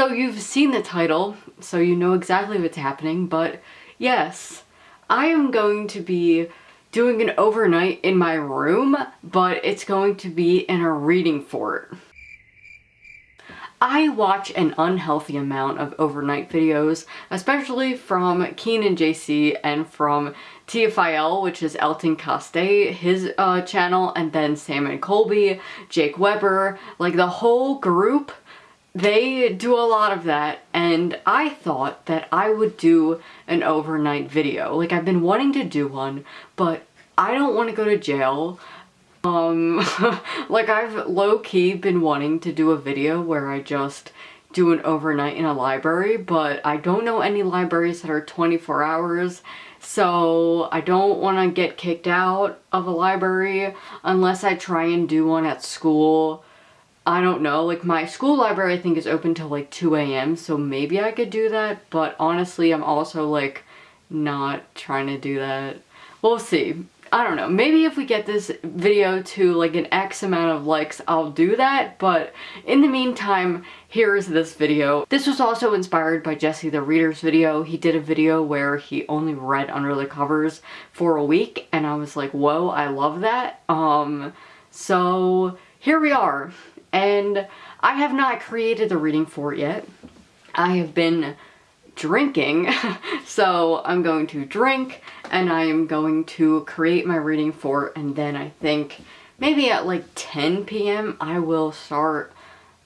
So you've seen the title, so you know exactly what's happening, but yes, I am going to be doing an overnight in my room, but it's going to be in a reading fort. I watch an unhealthy amount of overnight videos, especially from Kian and JC and from TFIL, which is Elton Castee, his uh, channel, and then Sam and Colby, Jake Webber, like the whole group, they do a lot of that, and I thought that I would do an overnight video. Like, I've been wanting to do one, but I don't want to go to jail. Um, like I've low-key been wanting to do a video where I just do an overnight in a library, but I don't know any libraries that are 24 hours, so I don't want to get kicked out of a library unless I try and do one at school. I don't know, like my school library I think is open till like 2 a.m. so maybe I could do that, but honestly I'm also like not trying to do that. We'll see. I don't know, maybe if we get this video to like an X amount of likes, I'll do that, but in the meantime, here's this video. This was also inspired by Jesse the Reader's video. He did a video where he only read under the covers for a week, and I was like, whoa, I love that. Um, so here we are, and I have not created the reading fort yet. I have been drinking. so I'm going to drink and I am going to create my reading fort and then I think maybe at like 10 p.m. I will start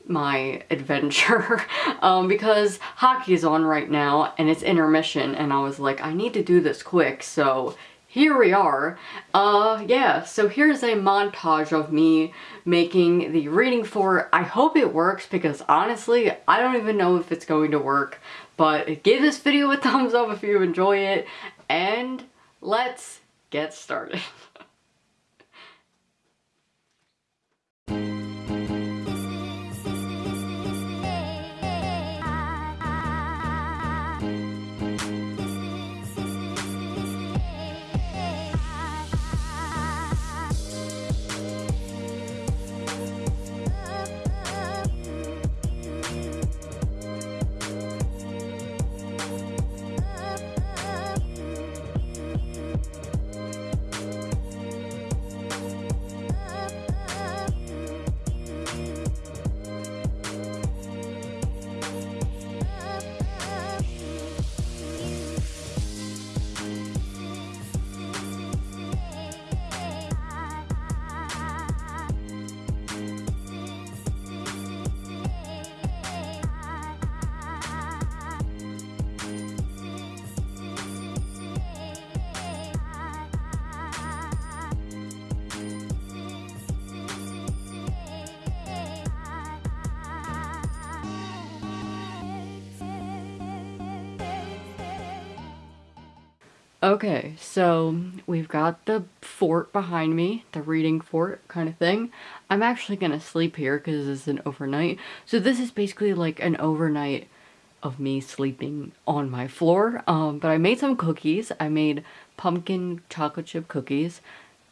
my adventure um, because hockey is on right now and it's intermission and I was like I need to do this quick so here we are. Uh, yeah, so here's a montage of me making the reading fort. I hope it works because honestly, I don't even know if it's going to work, but give this video a thumbs up if you enjoy it, and let's get started. Okay, so we've got the fort behind me, the reading fort kind of thing. I'm actually gonna sleep here because is an overnight. So this is basically like an overnight of me sleeping on my floor. Um, but I made some cookies. I made pumpkin chocolate chip cookies.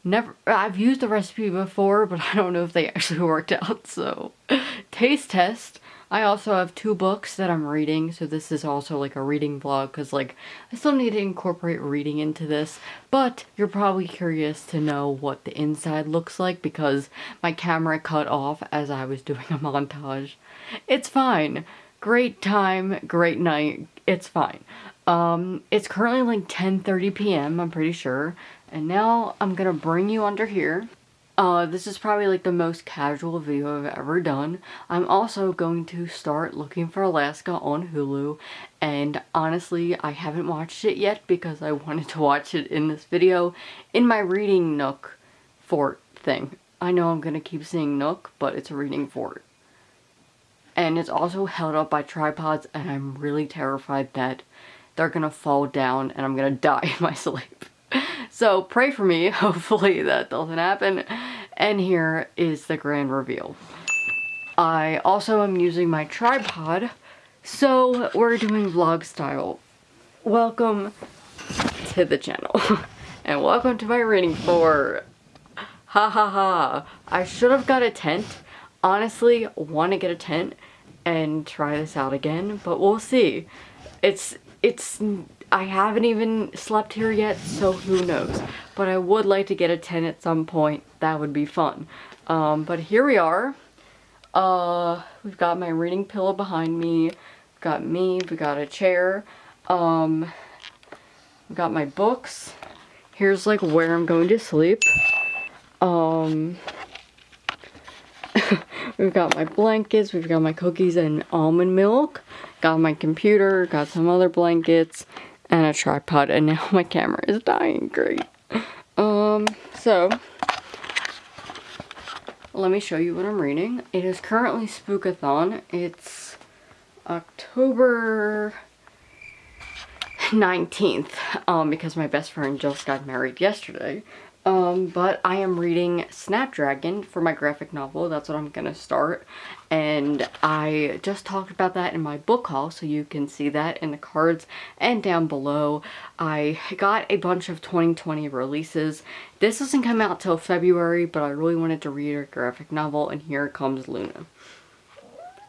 Never, I've used the recipe before, but I don't know if they actually worked out, so taste test. I also have two books that I'm reading, so this is also like a reading vlog because like I still need to incorporate reading into this, but you're probably curious to know what the inside looks like because my camera cut off as I was doing a montage. It's fine. Great time, great night, it's fine. Um, it's currently like 10.30 p.m., I'm pretty sure, and now I'm gonna bring you under here uh, this is probably like the most casual video I've ever done. I'm also going to start looking for Alaska on Hulu and honestly I haven't watched it yet because I wanted to watch it in this video in my reading nook fort thing. I know I'm gonna keep saying nook but it's a reading fort. And it's also held up by tripods and I'm really terrified that they're gonna fall down and I'm gonna die in my sleep. So pray for me, hopefully that doesn't happen. And here is the grand reveal. I also am using my tripod, so we're doing vlog style. Welcome to the channel. and welcome to my reading for ha ha ha. I should have got a tent. Honestly, want to get a tent and try this out again, but we'll see. It's, it's, I haven't even slept here yet, so who knows. But I would like to get a 10 at some point. That would be fun. Um, but here we are. Uh, we've got my reading pillow behind me. We've got me. We've got a chair. Um, we got my books. Here's like where I'm going to sleep. Um, we've got my blankets, we've got my cookies and almond milk, got my computer, got some other blankets, and a tripod, and now my camera is dying. Great. Um, so, let me show you what I'm reading. It is currently Spookathon. It's October 19th, um, because my best friend just got married yesterday. Um, but I am reading Snapdragon for my graphic novel. That's what I'm gonna start. And I just talked about that in my book haul, so you can see that in the cards and down below. I got a bunch of 2020 releases. This doesn't come out till February, but I really wanted to read a graphic novel, and here comes Luna,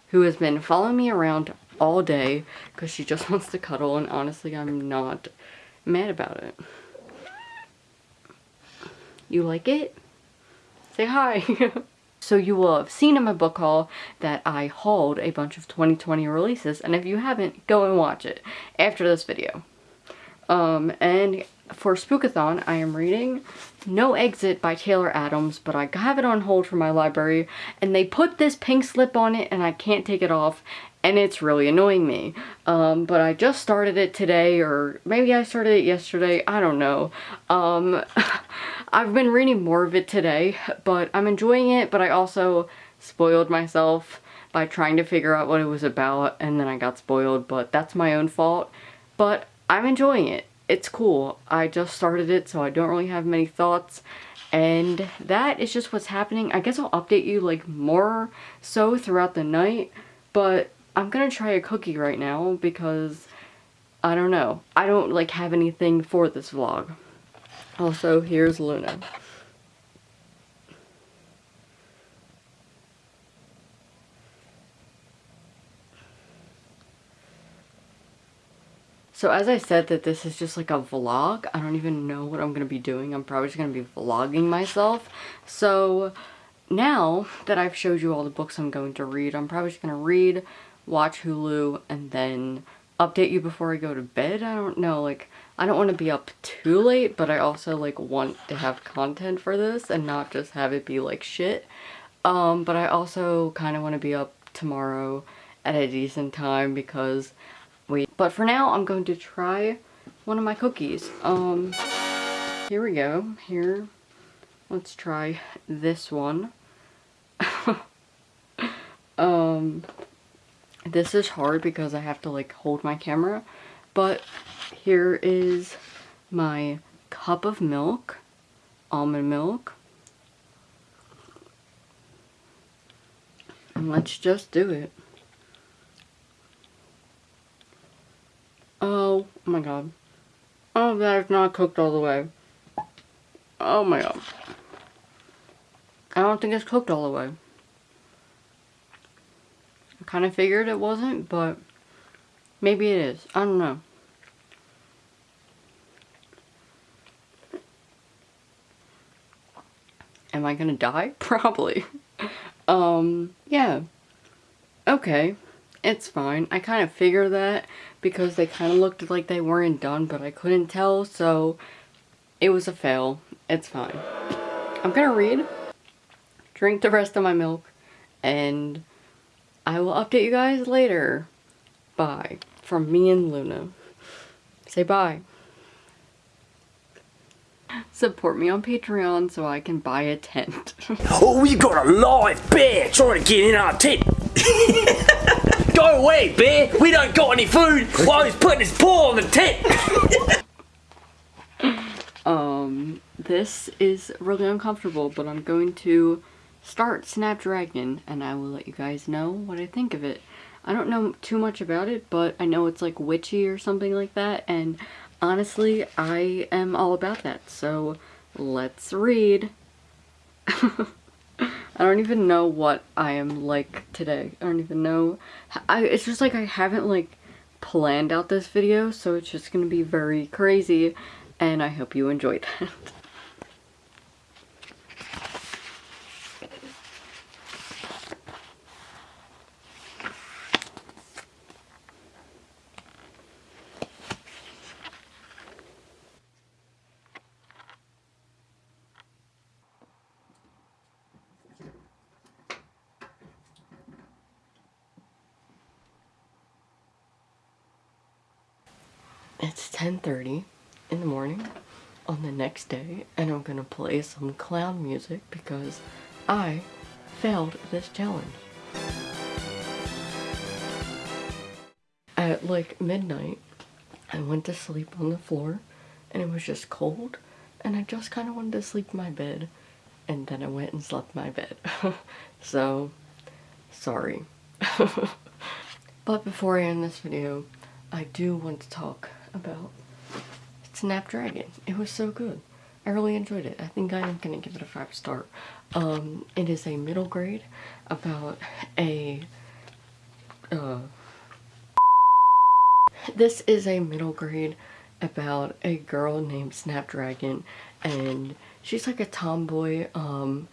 who has been following me around all day because she just wants to cuddle, and honestly, I'm not mad about it. You like it? Say hi. so you will have seen in my book haul that I hauled a bunch of 2020 releases and if you haven't, go and watch it after this video. Um, and for Spookathon, I am reading No Exit by Taylor Adams, but I have it on hold for my library, and they put this pink slip on it, and I can't take it off, and it's really annoying me. Um, but I just started it today, or maybe I started it yesterday, I don't know. Um, I've been reading more of it today, but I'm enjoying it, but I also spoiled myself by trying to figure out what it was about, and then I got spoiled, but that's my own fault. But I'm enjoying it. It's cool. I just started it, so I don't really have many thoughts. And that is just what's happening. I guess I'll update you like more so throughout the night. But I'm gonna try a cookie right now because I don't know. I don't like have anything for this vlog. Also, here's Luna. So as I said that this is just like a vlog, I don't even know what I'm going to be doing. I'm probably just going to be vlogging myself. So now that I've showed you all the books I'm going to read, I'm probably just going to read, watch Hulu, and then update you before I go to bed. I don't know, like, I don't want to be up too late, but I also, like, want to have content for this and not just have it be, like, shit. Um, but I also kind of want to be up tomorrow at a decent time because we... But for now, I'm going to try one of my cookies. Um, here we go. Here, let's try this one. um, this is hard because I have to like hold my camera, but here is my cup of milk, almond milk. And let's just do it. Oh my god. Oh, that is not cooked all the way. Oh my god. I don't think it's cooked all the way. Kind of figured it wasn't, but maybe it is. I don't know. Am I gonna die? Probably. um, yeah. Okay. It's fine. I kind of figured that because they kind of looked like they weren't done, but I couldn't tell, so it was a fail. It's fine. I'm gonna read, drink the rest of my milk, and I will update you guys later. Bye. From me and Luna. Say bye. Support me on Patreon so I can buy a tent. oh, we got a live bear trying to get in our tent. Go away, bear. We don't got any food while he's putting his paw on the tent. um, this is really uncomfortable, but I'm going to start Snapdragon and I will let you guys know what I think of it. I don't know too much about it, but I know it's like witchy or something like that, and honestly, I am all about that, so let's read. I don't even know what I am like today. I don't even know. I, it's just like I haven't like planned out this video, so it's just gonna be very crazy, and I hope you enjoy that. It's 10.30 in the morning on the next day and I'm gonna play some clown music because I failed this challenge. At like midnight, I went to sleep on the floor and it was just cold and I just kind of wanted to sleep in my bed and then I went and slept in my bed. so, sorry. but before I end this video, I do want to talk about Snapdragon. It was so good. I really enjoyed it. I think I am going to give it a 5 star. Um, it is a middle grade about a... Uh, this is a middle grade about a girl named Snapdragon and she's like a tomboy um,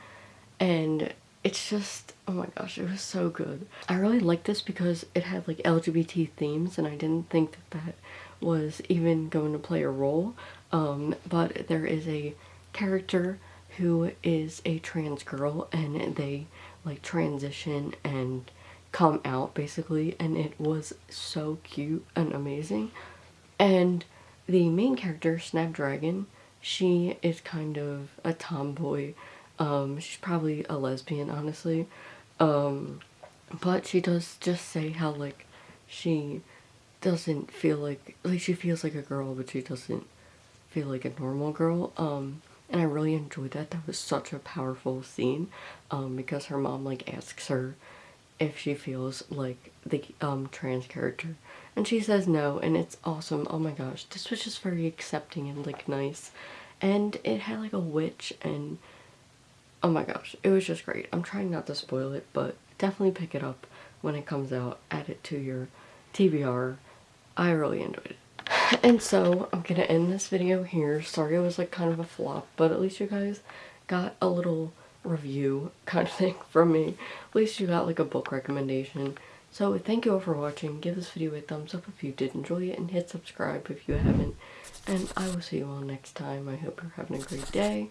and it's just oh my gosh it was so good i really liked this because it had like lgbt themes and i didn't think that that was even going to play a role um, but there is a character who is a trans girl and they like transition and come out basically and it was so cute and amazing and the main character snapdragon she is kind of a tomboy um, she's probably a lesbian, honestly. Um, but she does just say how, like, she doesn't feel like, like, she feels like a girl, but she doesn't feel like a normal girl. Um, and I really enjoyed that. That was such a powerful scene, um, because her mom, like, asks her if she feels like the, um, trans character. And she says no, and it's awesome. Oh my gosh, this was just very accepting and, like, nice. And it had, like, a witch and oh my gosh, it was just great. I'm trying not to spoil it, but definitely pick it up when it comes out. Add it to your TBR. I really enjoyed it. And so, I'm gonna end this video here. Sorry it was like kind of a flop, but at least you guys got a little review kind of thing from me. At least you got like a book recommendation. So thank you all for watching. Give this video a thumbs up if you did enjoy it and hit subscribe if you haven't. And I will see you all next time. I hope you're having a great day